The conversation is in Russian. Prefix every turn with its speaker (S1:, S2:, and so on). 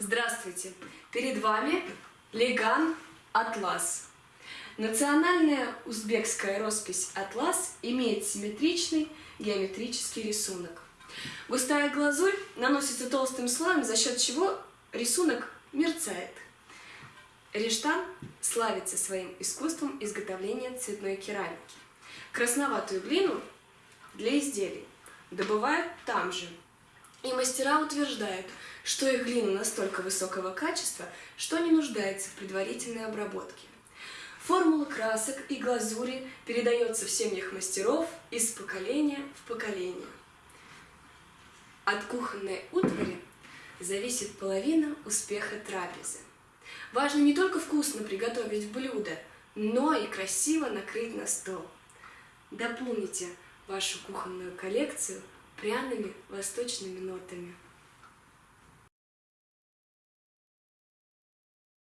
S1: Здравствуйте! Перед вами Леган Атлас. Национальная узбекская роспись Атлас имеет симметричный геометрический рисунок. Густая глазурь наносится толстым слоем, за счет чего рисунок мерцает. Рештан славится своим искусством изготовления цветной керамики. Красноватую глину для изделий добывают там же. И мастера утверждают, что их глина настолько высокого качества, что не нуждается в предварительной обработке. Формула красок и глазури передается в семьях мастеров из поколения в поколение. От кухонной утвари зависит половина успеха трапезы. Важно не только вкусно приготовить блюдо, но и красиво накрыть на стол. Дополните вашу кухонную коллекцию пряными восточными нотами.